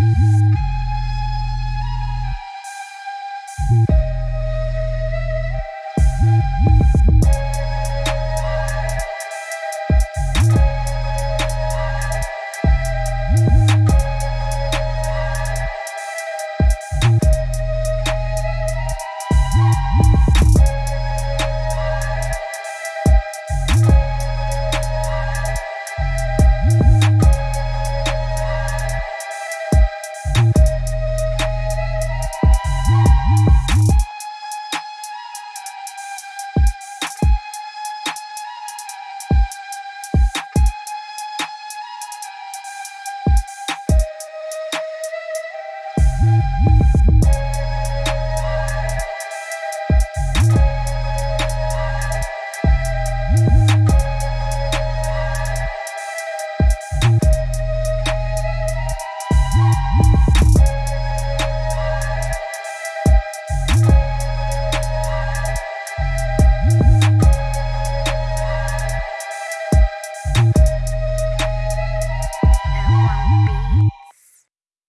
Mm-hmm.